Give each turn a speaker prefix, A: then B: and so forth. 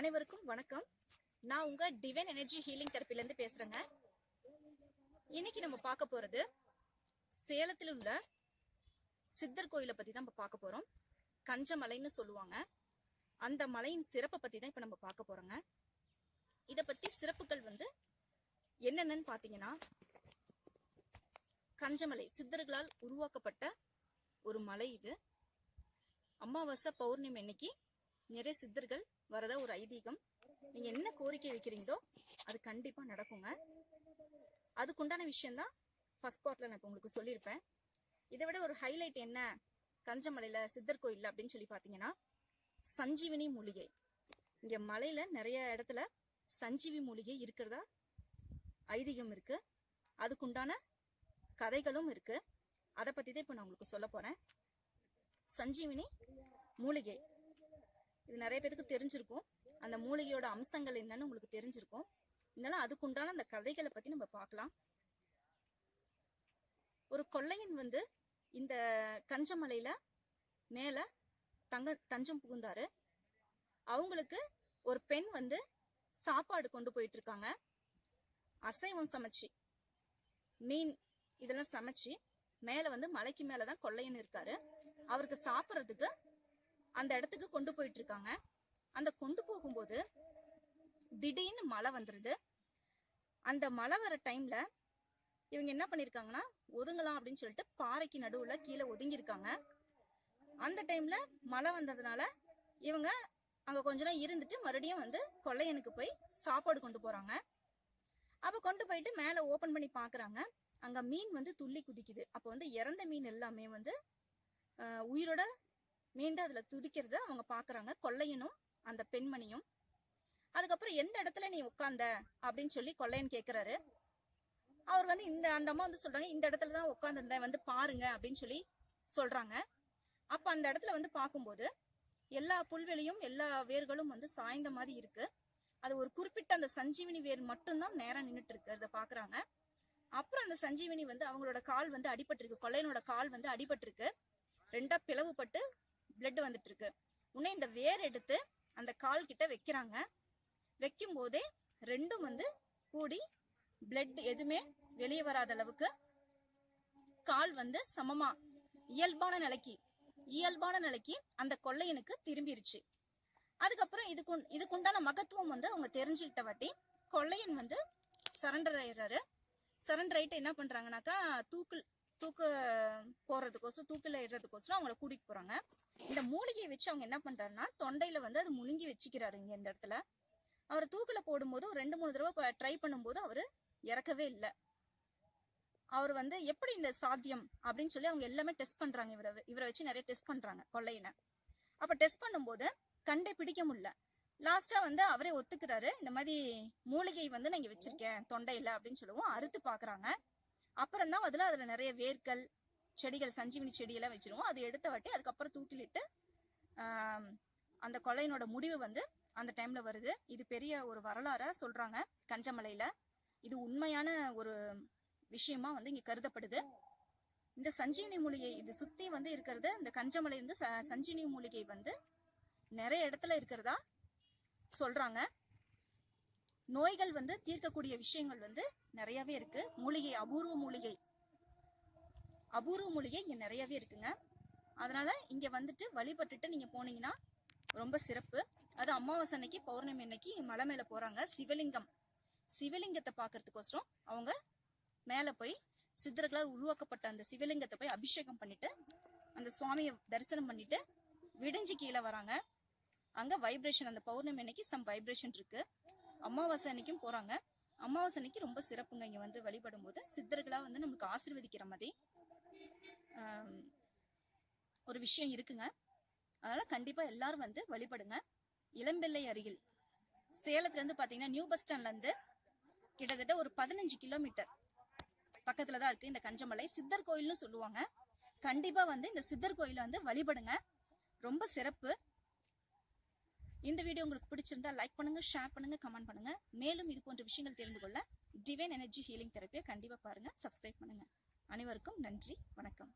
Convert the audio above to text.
A: அனைவருக்கும் வணக்கம். நான் உங்க டிவைன் எனர்ஜி ஹீலிங் தெரப்பில இருந்து பேசுறேங்க. இன்னைக்கு நம்ம பார்க்க போறது சேலத்தில் உள்ள சித்தர் கோயிலை பத்தி தான் நம்ம பார்க்க போறோம். கஞ்சமலைன்னு சொல்லுவாங்க. அந்த மலையின் சிறப்பை பத்தி தான் இப்ப நம்ம பார்க்க போறோங்க. இத பத்தி சிறப்புகள் வந்து என்னென்னன்னு பாத்தீங்கன்னா கஞ்சமலை சித்தர்களால் உருவாக்கப்பட்ட ஒரு மலை இது. அமாவாசை பௌர்ணமி இன்னைக்கு நிறைய சித்தர்கள் வரதா ஒரு ஐதீகம். நீங்க என்ன கோரிக்கை வைக்கிறீங்களோ அது கண்டிப்பா நடக்குங்க. அதுக்குண்டான விஷயம்தான் ஃபர்ஸ்ட் பார்ட்ல நான் இப்போ உங்களுக்கு சொல்லியிருப்பேன். இதை விட ஒரு ஹைலைட் என்ன? கஞ்சமலையில சித்தர் கோயில் அப்படின்னு சொல்லி பாத்தீங்கன்னா சஞ்சீவினி மூலிகை. இங்க மலையில நிறைய இடத்துல சஞ்சீவி மூலிகை இருக்கிறதா? ஐதீகம் இருக்கு. அதுக்குண்டான கதைகளும் இருக்கு. அதை பத்தி தான் இப்ப நான் உங்களுக்கு சொல்ல போறேன். சஞ்சீவினி மூலிகை. இது நிறைய பேருக்கு தெரிஞ்சிருக்கும். அந்த மூலிகையோட அம்சங்கள் என்னன்னு உங்களுக்கு தெரிஞ்சிருக்கும். இருந்தாலும் அதுக்குண்டான அந்த கதைகளை பத்தி நம்ம பார்க்கலாம். ஒரு கொள்ளையன் வந்து இந்த கஞ்சமலையில மேல தங்க தஞ்சம் புகுந்தாரு. அவங்களுக்கு ஒரு பெண் வந்து சாப்பாடு கொண்டு போயிட்டு இருக்காங்க அசைவம் சமைச்சு மீன் இதெல்லாம் சமைச்சு மேல வந்து மலைக்கு மேலதான் கொள்ளையன் இருக்காரு. அவருக்கு சாப்பிட்றதுக்கு அந்த இடத்துக்கு கொண்டு போயிட்டு இருக்காங்க அந்த கொண்டு போகும்போது திடீர்னு மழை வந்துருது. அந்த மழை வர டைம்ல இவங்க என்ன பண்ணிருக்காங்கன்னா ஒதுங்கலாம் அப்படின்னு சொல்லிட்டு பாறைக்கு நடுவுல கீழே ஒதுங்கி இருக்காங்க அந்த டைம்ல மழை வந்ததுனால இவங்க அங்க கொஞ்ச நேரம் இருந்துட்டு மறுபடியும் வந்து கொள்ளையனுக்கு போய் சாப்பாடு கொண்டு போறாங்க. அப்ப கொண்டு போயிட்டு மேல ஓபன் பண்ணி பாக்குறாங்க. அங்க மீன் வந்து துள்ளி குதிக்குது. அப்ப வந்து இறந்த மீன் எல்லாமே வந்து உயிரோட மீண்டும் அதுல துடிக்கிறத அவங்க பாக்குறாங்க. கொள்ளையனும் அந்த பெண்மணியும். அதுக்கப்புறம் எந்த இடத்துல நீ உட்கார்ந்த? அப்படின்னு சொல்லி கொள்ளையன் கேக்குறாரு. அவர் வந்து இந்த அந்த அம்மா வந்து சொல்றாங்க இந்த இடத்துல தான் உட்காந்துருந்தேன் வந்து பாருங்க அப்படின்னு சொல்லி சொல்றாங்க. அப்ப அந்த இடத்துல வந்து பார்க்கும்போது எல்லா புல்வெளியும் எல்லா வேர்களும் வந்து சாய்ந்த மாதிரி இருக்கு. அது ஒரு குறிப்பிட்ட அந்த சஞ்சீவினி வேர் மட்டும்தான் நேரம் நின்றுட்டு இருக்கு அதை பாக்குறாங்க. அப்புறம் அந்த சஞ்சீவினி வந்து அவங்களோட கால் வந்து அடிபட்டிருக்கு கொள்ளையனோட கால் வந்து அடிபட்டிருக்கு. ரெண்டா பிளவுபட்டு பிளட் வந்துட்டு இருக்கு உடனே இந்த வேர் எடுத்து அந்த கால் கிட்ட வைக்கிறாங்க. வைக்கும் போதே ரெண்டும் வந்து கூடி பிளட் எதுவுமே வெளியே வராத அளவுக்கு கால் வந்து சமமா இயல்பான நிலைக்கு இயல்பான நிலைக்கு அந்த கொள்ளையனுக்கு திரும்பிருச்சு. அதுக்கப்புறம் இதுக்கு இதுக்குண்டான மகத்துவம் வந்து அவங்க தெரிஞ்சுக்கிட்ட வாட்டி கொள்ளையன் வந்து சரண்டர் ஆயிடுறாரு. சரண்டர் ஆயிட்டு என்ன பண்றாங்கனாக்கா தூக்கு தூக்கு போறதுக்கோசம் தூக்கில இடுறதுக்கோசரம் அவங்கள கூட்டிட்டு போறாங்க. இந்த மூலிகையை வச்சு அவங்க என்ன பண்றாருன்னா தொண்டையில வந்து அது முழுங்கி வச்சுக்கிறாரு இங்க இந்த இடத்துல. அவர் தூக்கில போடும்போது ஒரு ரெண்டு மூணு தடவை ட்ரை பண்ணும்போது அவரு இறக்கவே இல்லை. அவர் வந்து எப்படி இந்த சாத்தியம்? அப்படின்னு சொல்லி அவங்க எல்லாமே டெஸ்ட் பண்றாங்க. இவரை இவரை வச்சு நிறைய டெஸ்ட் பண்றாங்க கொள்ளையின அப்ப டெஸ்ட் பண்ணும்போது கண்டே பிடிக்க முடியல. லாஸ்டா வந்து அவரே ஒத்துக்கிறாரு இந்த மாதிரி மூலிகை வந்து நான் இங்க வச்சிருக்கேன் தொண்டையில அப்படின்னு சொல்லுவோம் அறுத்து பாக்குறாங்க. அப்புறம் தான் அதுல அதுல நிறைய வேர்கள் செடிகள் சஞ்சீவினி செடியெல்லாம் வச்சிருவோம். அது எடுத்த வாட்டி அதுக்கப்புறம் தூக்கிலிட்டு அந்த கொலையினோட முடிவு வந்து அந்த டைம்ல வருது. இது பெரிய ஒரு வரலாறா சொல்றாங்க கஞ்சமலையில. இது உண்மையான ஒரு விஷயமா வந்து இங்க கருதப்படுது. இந்த சஞ்சீவினி மூலிகை இது சுத்தி வந்து இருக்கிறது இந்த கஞ்சமலை வந்து ச- சஞ்சீவினி மூலிகை வந்து நிறைய இடத்துல இருக்கிறதா சொல்றாங்க. நோய்கள் வந்து தீர்க்கக்கூடிய விஷயங்கள் வந்து நிறையவே இருக்கு. மூலிகை அபூர்வ மூலிகை அபூர்வ மூலிகை இங்கே நிறையவே இருக்குங்க. அதனால இங்கே வந்துட்டு வழிபட்டுட்டு நீங்கள் போனீங்கன்னா ரொம்ப சிறப்பு. அது அமாவாசை அன்னைக்கு பௌர்ணமி அன்னைக்கு மலை மேலே போகிறாங்க சிவலிங்கம். சிவலிங்கத்தை பார்க்கறதுக்கோசரம் அவங்க மேலே போய் சித்தர்களால் உருவாக்கப்பட்ட அந்த சிவலிங்கத்தை போய் அபிஷேகம் பண்ணிட்டு அந்த சுவாமியை தரிசனம் பண்ணிட்டு விடிஞ்சு கீழே வராங்க. அங்கே வைப்ரேஷன் அந்த பௌர்ணமி அன்னைக்கு சம் வைப்ரேஷன் இருக்கு. அமாவாசை அன்னைக்கும் போகிறாங்க அமாவாசை அன்னைக்கு ரொம்ப சிறப்புங்க. இங்கே வந்து வழிபடும் போது சித்தர்களாக வந்து நமக்கு ஆசீர்வதிக்கிற மாதிரி. ஒரு விஷயம் இருக்குங்க. அதனால கண்டிப்பா எல்லாரும் வந்து வழிபடுங்க. இளம்பிள்ளை அருகில் சேலத்துல இருந்து பாத்தீங்கன்னா நியூ பஸ் ஸ்டாண்ட்ல இருந்து கிட்டத்தட்ட ஒரு பதினஞ்சு கிலோமீட்டர் பக்கத்துல தான் இருக்கு இந்த கஞ்சமலை. சித்தர் கோயில்னு சொல்லுவாங்க. கண்டிப்பா வந்து இந்த சித்தர் கோயில வந்து வழிபடுங்க. ரொம்ப சிறப்பு. இந்த வீடியோ உங்களுக்கு பிடிச்சிருந்தா லைக் பண்ணுங்க ஷேர் பண்ணுங்க கமெண்ட் பண்ணுங்க. மேலும் இது போன்ற விஷயங்கள் தெரிந்து கொள்ள டிவைன் எனர்ஜி ஹீலிங் தெரப்பியை கண்டிப்பா பாருங்க சப்ஸ்கிரைப் பண்ணுங்க. அனைவருக்கும் நன்றி வணக்கம்.